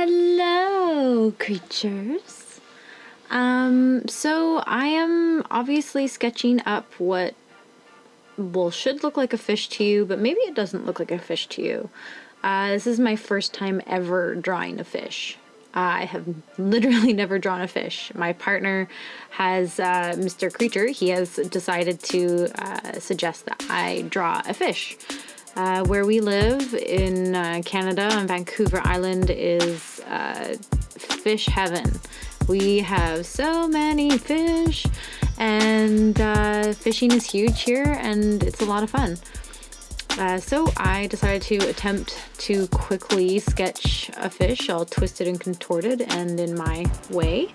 Hello, creatures. Um, so I am obviously sketching up what well should look like a fish to you, but maybe it doesn't look like a fish to you. Uh, this is my first time ever drawing a fish. I have literally never drawn a fish. My partner has, uh, Mr. Creature, he has decided to uh, suggest that I draw a fish. Uh, where we live in uh, Canada on Vancouver Island is uh, fish heaven. We have so many fish, and uh, fishing is huge here, and it's a lot of fun. Uh, so I decided to attempt to quickly sketch a fish, all twisted and contorted and in my way.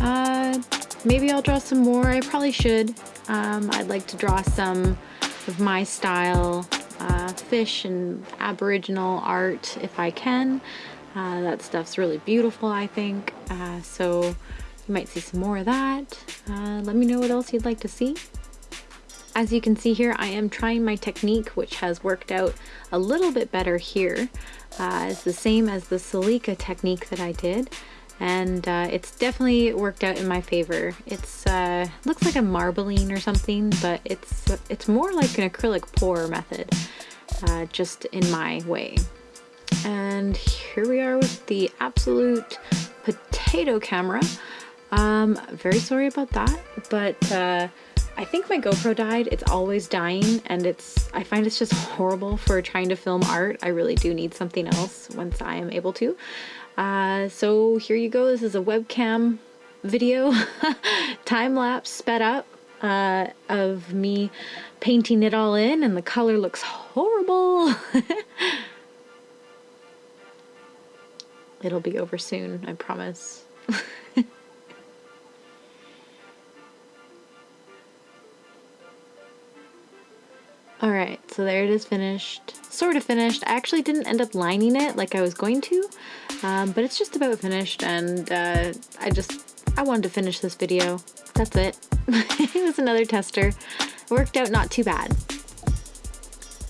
Uh, maybe I'll draw some more. I probably should. Um, I'd like to draw some of my style uh, fish and aboriginal art if I can. Uh, that stuff's really beautiful, I think. Uh, so you might see some more of that. Uh, let me know what else you'd like to see. As you can see here, I am trying my technique, which has worked out a little bit better here. Uh, it's the same as the Celica technique that I did and uh, it's definitely worked out in my favor. It's uh, looks like a marbling or something, but it's it's more like an acrylic pour method, uh, just in my way. And here we are with the absolute potato camera. Um, very sorry about that, but uh, I think my GoPro died. It's always dying and it's I find it's just horrible for trying to film art. I really do need something else once I am able to. Uh, so here you go. This is a webcam video, time lapse sped up uh, of me painting it all in and the color looks horrible. It'll be over soon, I promise. All right, so there it is finished, sort of finished. I actually didn't end up lining it like I was going to, um, but it's just about finished and uh, I just, I wanted to finish this video. That's it. it was another tester. It worked out not too bad.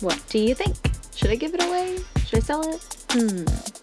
What do you think? Should I give it away? Should I sell it? Hmm.